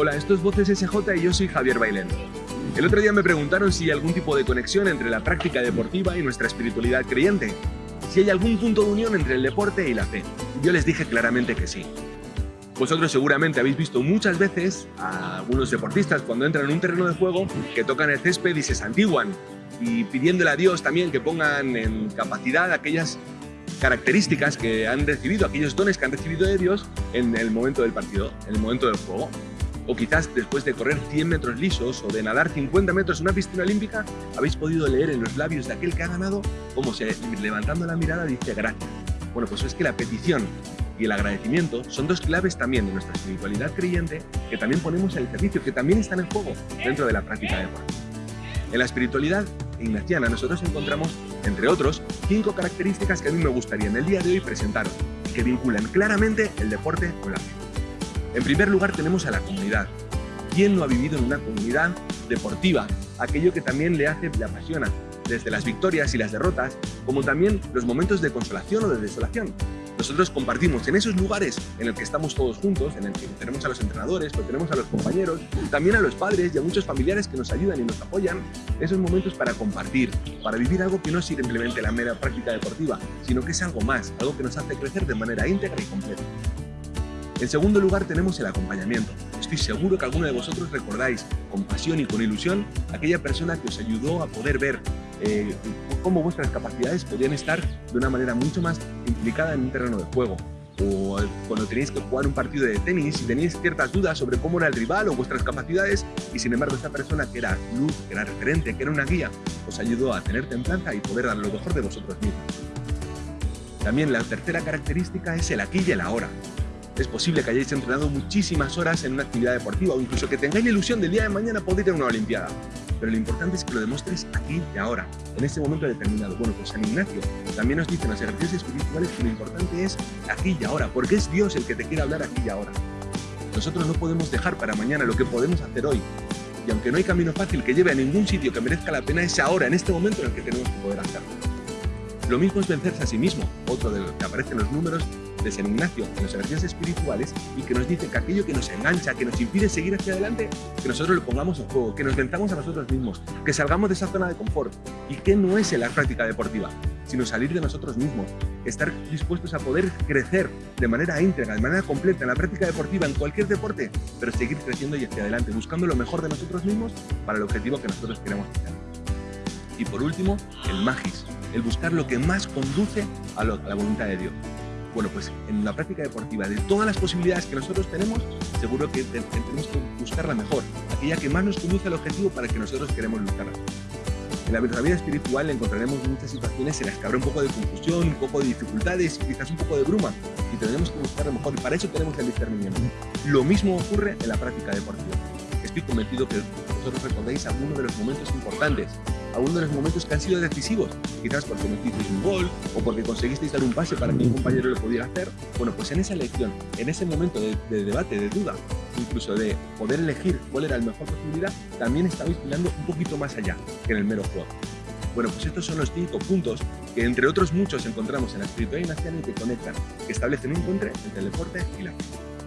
Hola, esto es Voces SJ y yo soy Javier Bailén. El otro día me preguntaron si hay algún tipo de conexión entre la práctica deportiva y nuestra espiritualidad creyente. Si hay algún punto de unión entre el deporte y la fe. Yo les dije claramente que sí. Vosotros seguramente habéis visto muchas veces a algunos deportistas cuando entran en un terreno de juego que tocan el césped y se santiguan y pidiéndole a Dios también que pongan en capacidad aquellas características que han recibido, aquellos dones que han recibido de Dios en el momento del partido, en el momento del juego. O quizás después de correr 100 metros lisos o de nadar 50 metros en una piscina olímpica, habéis podido leer en los labios de aquel que ha ganado cómo se, levantando la mirada, dice gracias. Bueno, pues es que la petición y el agradecimiento son dos claves también de nuestra espiritualidad creyente que también ponemos al servicio, que también están en juego dentro de la práctica de. En la espiritualidad ignaciana nosotros encontramos, entre otros, cinco características que a mí me gustaría en el día de hoy presentaros que vinculan claramente el deporte con la fe. En primer lugar tenemos a la comunidad. ¿Quién no ha vivido en una comunidad deportiva? Aquello que también le hace, le apasiona, desde las victorias y las derrotas, como también los momentos de consolación o de desolación. Nosotros compartimos en esos lugares en el que estamos todos juntos, en el que tenemos a los entrenadores, pero tenemos a los compañeros, también a los padres y a muchos familiares que nos ayudan y nos apoyan, esos momentos para compartir, para vivir algo que no es simplemente la mera práctica deportiva, sino que es algo más, algo que nos hace crecer de manera íntegra y completa. En segundo lugar tenemos el acompañamiento. Estoy seguro que alguno de vosotros recordáis con pasión y con ilusión aquella persona que os ayudó a poder ver eh, cómo vuestras capacidades podían estar de una manera mucho más implicada en un terreno de juego. O cuando tenéis que jugar un partido de tenis y tenéis ciertas dudas sobre cómo era el rival o vuestras capacidades y sin embargo esta persona que era luz, que era referente, que era una guía, os ayudó a tener templanza y poder dar lo mejor de vosotros mismos. También la tercera característica es el aquí y el ahora. Es posible que hayáis entrenado muchísimas horas en una actividad deportiva o incluso que tengáis la ilusión del día de mañana poder ir a una olimpiada pero lo importante es que lo demuestres aquí y ahora, en ese momento determinado. Bueno, pues San Ignacio también nos dice en los ejercicios espirituales que lo importante es aquí y ahora, porque es Dios el que te quiere hablar aquí y ahora. Nosotros no podemos dejar para mañana lo que podemos hacer hoy. Y aunque no hay camino fácil que lleve a ningún sitio que merezca la pena, es ahora, en este momento en el que tenemos que poder hacerlo. Lo mismo es vencerse a sí mismo, otro de los que aparecen los números de San Ignacio en los ejercicios espirituales y que nos dice que aquello que nos engancha, que nos impide seguir hacia adelante, que nosotros lo pongamos en juego, que nos venzamos a nosotros mismos, que salgamos de esa zona de confort. ¿Y que no es en la práctica deportiva? Sino salir de nosotros mismos, estar dispuestos a poder crecer de manera íntegra, de manera completa en la práctica deportiva, en cualquier deporte, pero seguir creciendo y hacia adelante, buscando lo mejor de nosotros mismos para el objetivo que nosotros queremos hacer. Y por último, el magis, el buscar lo que más conduce a, la voluntad de Dios. Bueno, pues en la práctica deportiva, de todas las posibilidades que nosotros tenemos, seguro que tenemos que buscar la mejor, aquella que más nos conduce al objetivo para que nosotros queremos luchar. En la vida espiritual encontraremos muchas situaciones en las que habrá un poco de confusión, un poco de dificultades, quizás un poco de bruma, y tendremos que buscar lo mejor, y para eso tenemos el discernimiento. Lo mismo ocurre en la práctica deportiva. Estoy convencido que vosotros recordáis algunos de los momentos importantes uno de los momentos que han sido decisivos, quizás porque metisteis un gol o porque conseguisteis dar un pase para que un compañero lo pudiera hacer. Bueno, pues en esa elección, en ese momento de, debate, de duda, incluso de poder elegir cuál era la mejor posibilidad, también estabais mirando un poquito más allá que en el mero juego. Bueno, pues estos son los cinco puntos que entre otros muchos encontramos en la espiritualidad y que conectan, que establecen un puente entre el deporte y la vida.